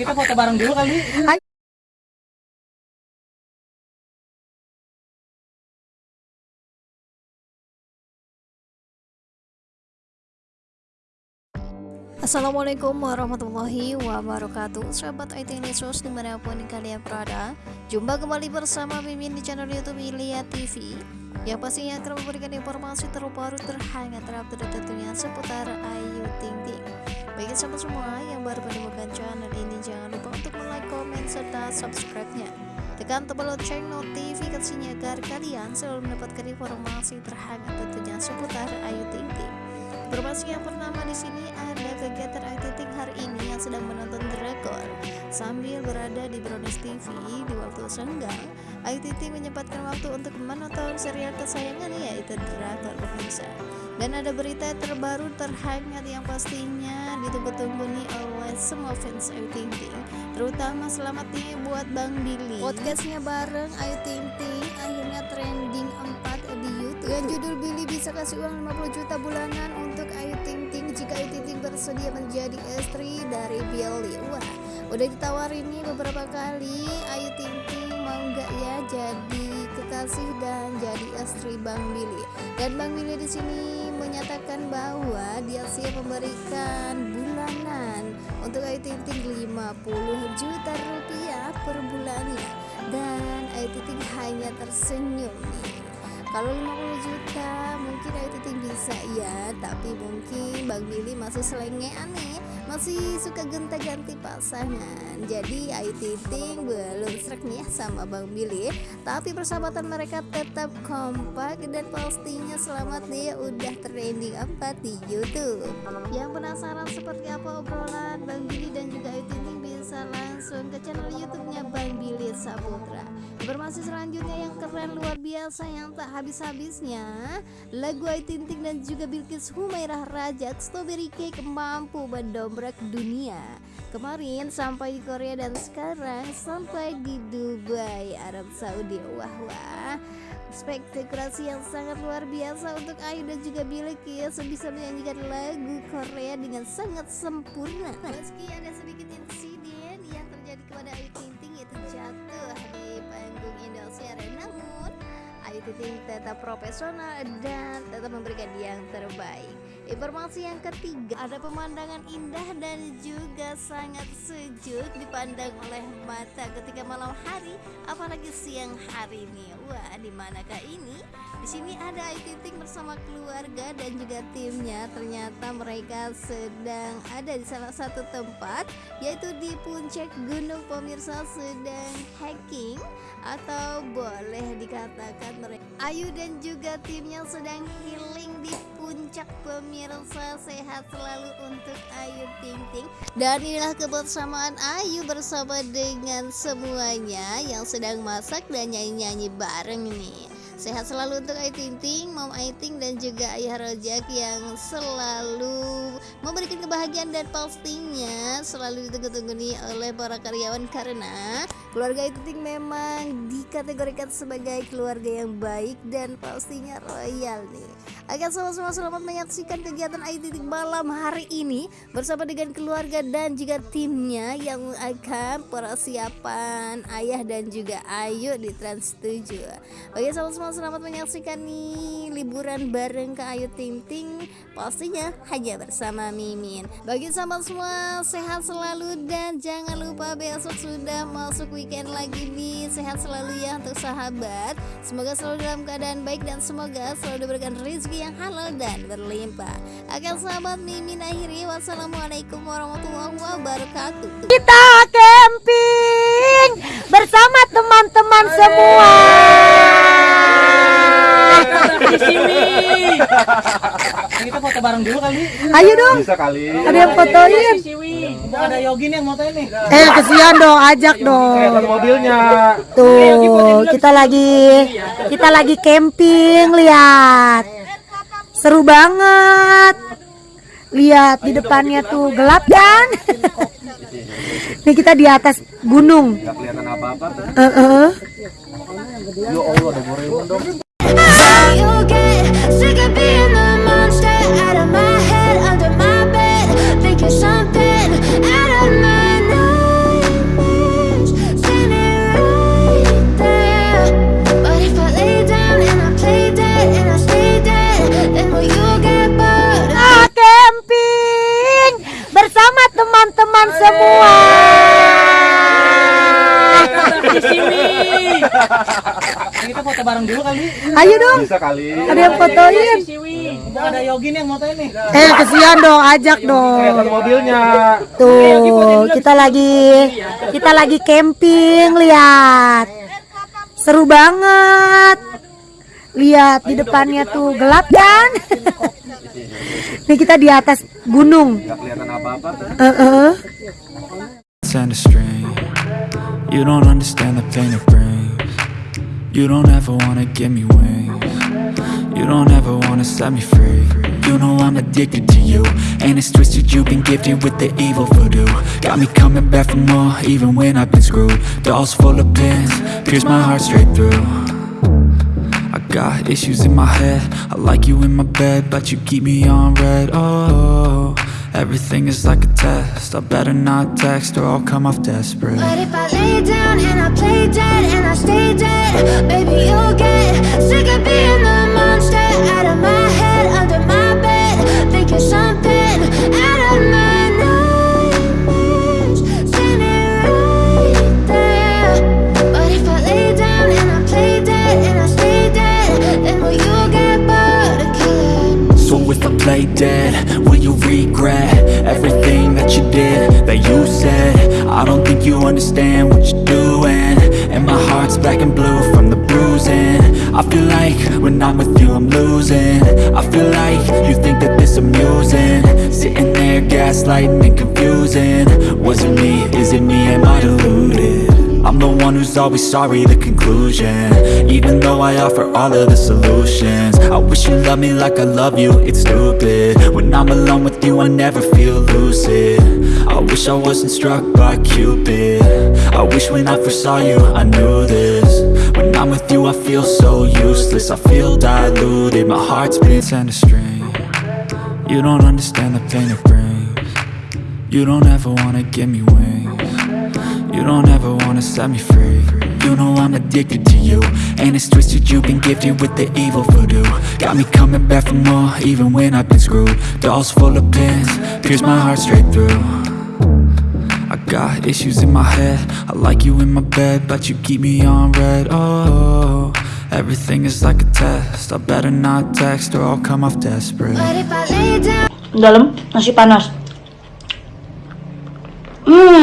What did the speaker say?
Kita foto bareng dulu kali. Assalamualaikum warahmatullahi wabarakatuh Sahabat IT News di mana pun kalian berada Jumpa kembali bersama Mimin di channel Youtube Ilya TV Yang pastinya akan memberikan informasi terbaru terhangat terupdate tentunya seputar Ayu Ting Ting. Bagi sahabat semua yang baru menemukan channel ini Jangan lupa untuk like, komen, serta subscribe-nya. Tekan tombol lonceng notifikasinya agar kalian selalu mendapatkan informasi terhangat tentunya seputar Ayu Informasi yang pertama di sini ada kegiatan Ting hari ini yang sedang menonton drakor sambil berada di Brownies TV di waktu senggang. Ting menyempatkan waktu untuk menonton serial kesayangannya yaitu drakor pemirsa. Dan ada berita terbaru terhangat yang pastinya ditunggu-tunggu nih oleh semua fans Ayu Ting Ting Terutama selamat nih buat Bang Billy Podcastnya bareng Ayu Ting Ting akhirnya trending 4 di Dengan judul Billy bisa kasih uang 50 juta bulanan untuk Ayu Ting Ting. Jika Ayu Ting Ting bersedia menjadi istri dari Billy. Wah udah ditawarin nih beberapa kali. Ayu Ting Ting mau nggak ya jadi kekasih dan jadi istri Bang Billy? Dan Bang Billy di sini menyatakan bahwa dia siap memberikan bulanan untuk Ayu Ting Ting 50 juta rupiah per bulannya. Dan Ayu Ting Ting hanya tersenyum nih kalau 50 juta mungkin Ayu Ting bisa ya tapi mungkin Bang Billy masih selengean nih masih suka gonta-ganti pasangan. Jadi Ayu Ting belum serak nih ya sama Bang Billy. Tapi persahabatan mereka tetap kompak dan pastinya selamat nih. Udah trending 4 di YouTube. Yang penasaran seperti apa obrolan Bang Billy dan juga Ayu Ting bisa langsung ke channel YouTube-nya Bang Billy Saputra. Informasi selanjutnya yang keren luar biasa yang tak habis-habisnya lagu Ayu Ting dan juga Bilkis Humairah Raja Strawberry Cake mampu mendobrak dunia. Kemarin sampai di Korea dan sekarang sampai di Dubai Arab Saudi. Wah wah. Spektakulasi yang sangat luar biasa untuk Ayu dan juga Bilkis bisa menyanyikan lagu Korea dengan sangat sempurna. Meski ada sedikit insiden yang terjadi kepada Ayu Ting Ting yaitu jatuh di panggung Indosiar. Namun Ayu Ting Ting tetap profesional dan tetap memberikan yang terbaik Informasi yang ketiga, ada pemandangan indah dan juga sangat sejuk dipandang oleh mata ketika malam hari, apalagi siang hari ini. Wah, di manakah ini? Di sini ada Ayu Ting bersama keluarga dan juga timnya. Ternyata mereka sedang ada di salah satu tempat, yaitu di puncak gunung pemirsa sedang hiking atau boleh dikatakan mereka Ayu dan juga timnya sedang healing di puncak pemirsa sehat selalu untuk Ayu Ting Ting dan inilah kebersamaan Ayu bersama dengan semuanya yang sedang masak dan nyanyi-nyanyi bareng nih Sehat selalu untuk Ayu Ting Ting, Mom Ayu Ting dan juga Ayah Rojak yang selalu memberikan kebahagiaan dan pastinya selalu ditunggu-tunggu nih oleh para karyawan karena keluarga Ayu Ting Ting memang dikategorikan sebagai keluarga yang baik dan pastinya royal nih. Akan sama-sama selamat menyaksikan kegiatan Ayu Ting malam hari ini bersama dengan keluarga dan juga timnya yang akan persiapan ayah dan juga Ayu di Trans 7. Oke sama-sama selamat menyaksikan nih liburan bareng ke Ayu Ting Ting. Pastinya hanya bersama Mimin. Bagi sama semua sehat selalu dan jangan lupa besok sudah masuk weekend lagi nih. Sehat selalu ya untuk sahabat. Semoga selalu dalam keadaan baik dan semoga selalu diberikan rezeki yang halal dan berlimpah akan sahabat Mimin akhiri wassalamualaikum warahmatullahi wabarakatuh kita camping bersama teman-teman semua Di sini. Kita foto bareng dulu kali. ayo dong Bisa kali. ada yang fotoin ada Yogi nih yang motoin nih. eh kesian dong ajak dong Kelihatan mobilnya. tuh kita lagi kita lagi camping lihat seru banget. Lihat di depannya tuh gelap kan? Ini kita di atas gunung. Gak kelihatan apa-apa tuh. Ya Allah, ada Doraemon dong. Foto bareng dulu kali. Ayo dong. Bisa kali. Ada yang fotoin. Siwi. Mumpung ada Yogi nih yang motoin nih. Eh kesian dong, ajak dong. Kelihatan mobilnya. Tuh, kita lagi kita lagi camping, lihat. Seru banget. Lihat di depannya tuh gelap kan? Nih kita di atas gunung. Gak kelihatan apa-apa kan? Strain. You don't understand the pain it brings. You don't ever wanna give me wings. You don't ever wanna set me free. You know I'm addicted to you, and it's twisted. You've been gifted with the evil voodoo. Got me coming back for more, even when I've been screwed. Dolls full of pins, pierce my heart straight through. I got issues in my head. I like you in my bed, but you keep me on red. Oh, everything is like a test. I better not text or I'll come off desperate. But if I lay down and I play dead and I stay dead, baby, you'll get sick of being the Play dead, will you regret everything that you did, that you said? I don't think you understand what you're doing. And my heart's black and blue from the bruising. I feel like when I'm with you, I'm losing. I feel like you think that this amusing. Sitting there gaslighting and confusing. Was it me? Is it me? Am I deluded? I'm the one who's always sorry, the conclusion. Even though I offer all of the solutions. I wish you loved me like I love you, it's stupid. When I'm alone with you, I never feel lucid. I wish I wasn't struck by Cupid. I wish when I first saw you, I knew this. When I'm with you, I feel so useless. I feel diluted, my heart's been sent a string You don't understand the pain it brings. You don't ever wanna give me wings you don't ever wanna set me free. You know I'm addicted to you And it's twisted, you've been gifted with the evil voodoo. Got me coming back for more, even when I've been screwed. Dolls full of pins, pierce my heart straight through. I got issues in my head. I like you in my bed, but you keep me on red. Oh, everything is like a test. I better not text or I'll come off desperate. But if I lay down Dalam nasi panas. Hmm.